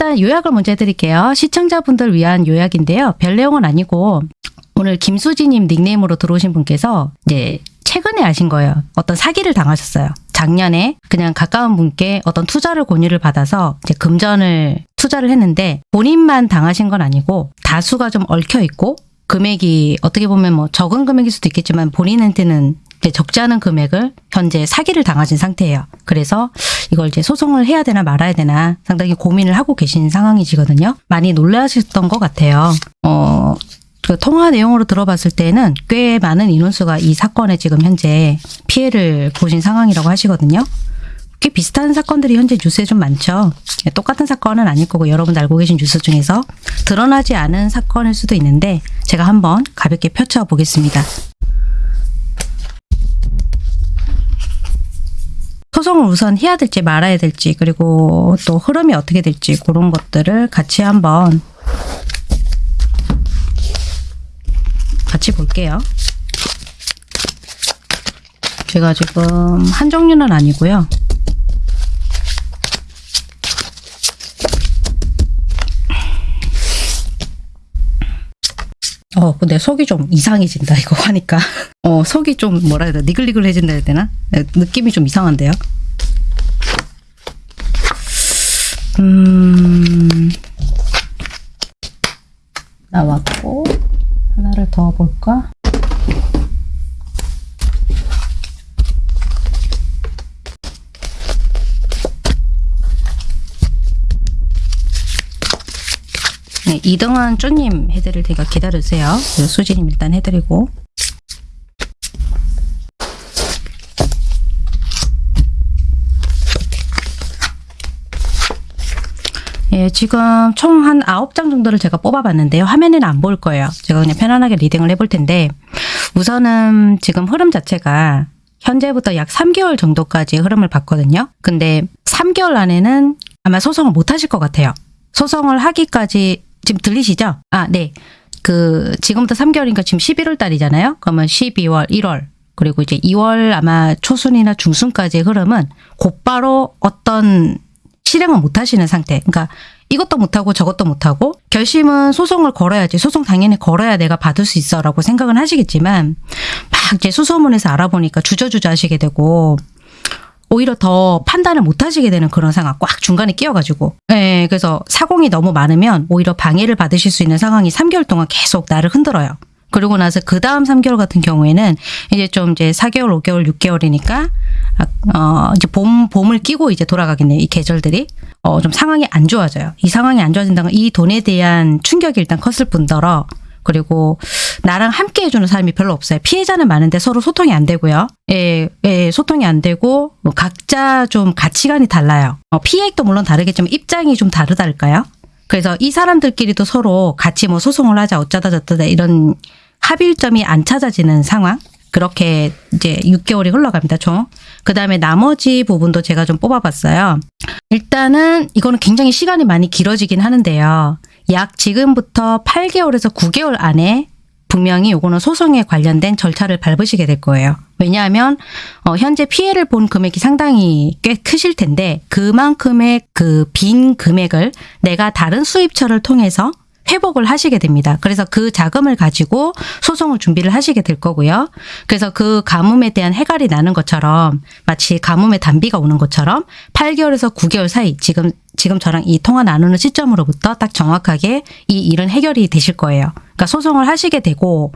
아, 일단 요약을 먼저 해드릴게요. 시청자분들 위한 요약인데요. 별 내용은 아니고 오늘 김수지님 닉네임으로 들어오신 분께서 이제 최근에 아신 거예요. 어떤 사기를 당하셨어요. 작년에 그냥 가까운 분께 어떤 투자를 권유를 받아서 이제 금전을 투자를 했는데 본인만 당하신 건 아니고 다수가 좀 얽혀 있고 금액이 어떻게 보면 뭐 적은 금액일 수도 있겠지만 본인한테는 적지 않은 금액을 현재 사기를 당하신 상태예요. 그래서 이걸 이제 소송을 해야 되나 말아야 되나 상당히 고민을 하고 계신 상황이시거든요. 많이 놀라셨던 것 같아요. 어, 그 통화 내용으로 들어봤을 때는 꽤 많은 인원수가 이 사건에 지금 현재 피해를 보신 상황이라고 하시거든요. 꽤 비슷한 사건들이 현재 뉴스에 좀 많죠. 똑같은 사건은 아닐 거고 여러분 알고 계신 뉴스 중에서 드러나지 않은 사건일 수도 있는데 제가 한번 가볍게 펼쳐 보겠습니다. 소송을 우선 해야 될지 말아야 될지 그리고 또 흐름이 어떻게 될지 그런 것들을 같이 한번 같이 볼게요. 제가 지금 한 종류는 아니고요. 어, 근데 속이 좀 이상해진다, 이거 하니까. 어, 속이 좀 뭐라 해야 되나, 니글니글해진다 해야 되나? 네, 느낌이 좀 이상한데요? 음, 나왔고, 하나를 더 볼까? 네, 2등은 쪼님 해드릴 테니까 기다려주세요. 수지님 일단 해드리고. 예, 지금 총한 9장 정도를 제가 뽑아봤는데요. 화면에는 안 보일 거예요. 제가 그냥 편안하게 리딩을 해볼 텐데 우선은 지금 흐름 자체가 현재부터 약 3개월 정도까지 흐름을 봤거든요. 근데 3개월 안에는 아마 소송을 못 하실 것 같아요. 소송을 하기까지 지금 들리시죠? 아, 네. 그 지금부터 3개월이니까 지금 11월 달이잖아요. 그러면 12월, 1월 그리고 이제 2월 아마 초순이나 중순까지의 흐름은 곧바로 어떤 실행을 못 하시는 상태. 그러니까 이것도 못하고 저것도 못하고 결심은 소송을 걸어야지 소송 당연히 걸어야 내가 받을 수 있어라고 생각은 하시겠지만 막 이제 수소문에서 알아보니까 주저주저 하시게 되고 오히려 더 판단을 못 하시게 되는 그런 상황 꽉 중간에 끼어가지고 예 그래서 사공이 너무 많으면 오히려 방해를 받으실 수 있는 상황이 3개월 동안 계속 나를 흔들어요. 그리고 나서 그 다음 3개월 같은 경우에는 이제 좀 이제 4개월, 5개월, 6개월이니까 어 이제 봄 봄을 끼고 이제 돌아가겠네요. 이 계절들이 어 좀 상황이 안 좋아져요. 이 상황이 안 좋아진다는 건 이 돈에 대한 충격이 일단 컸을 뿐더러 그리고 나랑 함께 해주는 사람이 별로 없어요. 피해자는 많은데 서로 소통이 안 되고요. 예, 예 소통이 안 되고 뭐 각자 좀 가치관이 달라요. 어, 피해액도 물론 다르겠지만 입장이 좀 다르달까요? 그래서 이 사람들끼리도 서로 같이 뭐 소송을 하자 어쩌다 저쩌다 이런 합일점이 안 찾아지는 상황. 그렇게 이제 6개월이 흘러갑니다, 총. 그 다음에 나머지 부분도 제가 좀 뽑아봤어요. 일단은 이거는 굉장히 시간이 많이 길어지긴 하는데요. 약 지금부터 8개월에서 9개월 안에 분명히 요거는 소송에 관련된 절차를 밟으시게 될 거예요. 왜냐하면 어, 현재 피해를 본 금액이 상당히 꽤 크실 텐데 그만큼의 그 빈 금액을 내가 다른 수입처를 통해서 회복을 하시게 됩니다. 그래서 그 자금을 가지고 소송을 준비를 하시게 될 거고요. 그래서 그 가뭄에 대한 해갈이 나는 것처럼 마치 가뭄의 단비가 오는 것처럼 8개월에서 9개월 사이 지금 지금 저랑 이 통화 나누는 시점으로부터 딱 정확하게 이 일은 해결이 되실 거예요. 그러니까 소송을 하시게 되고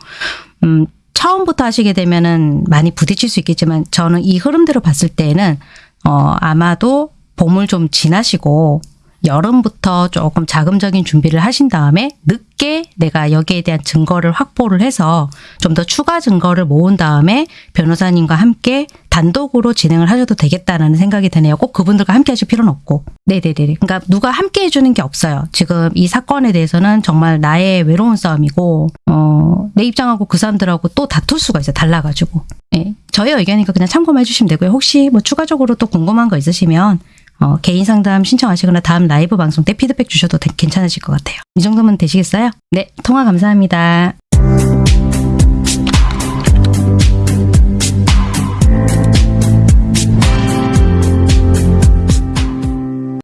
음 처음부터 하시게 되면은 많이 부딪힐 수 있겠지만 저는 이 흐름대로 봤을 때에는 어 아마도 봄을 좀 지나시고 여름부터 조금 자금적인 준비를 하신 다음에 늦게 내가 여기에 대한 증거를 확보를 해서 좀 더 추가 증거를 모은 다음에 변호사님과 함께 단독으로 진행을 하셔도 되겠다는 생각이 드네요. 꼭 그분들과 함께 하실 필요는 없고. 네네네. 그러니까 누가 함께 해주는 게 없어요. 지금 이 사건에 대해서는 정말 나의 외로운 싸움이고 어, 내 입장하고 그 사람들하고 또 다툴 수가 있어요. 달라가지고. 네. 저의 의견이니까 그냥 참고만 해주시면 되고요. 혹시 뭐 추가적으로 또 궁금한 거 있으시면 어, 개인 상담 신청하시거나 다음 라이브 방송 때 피드백 주셔도 되- 괜찮으실 것 같아요. 이 정도면 되시겠어요? 네, 통화 감사합니다.